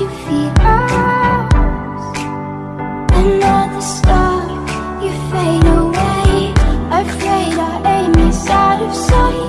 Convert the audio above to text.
you feels Another star.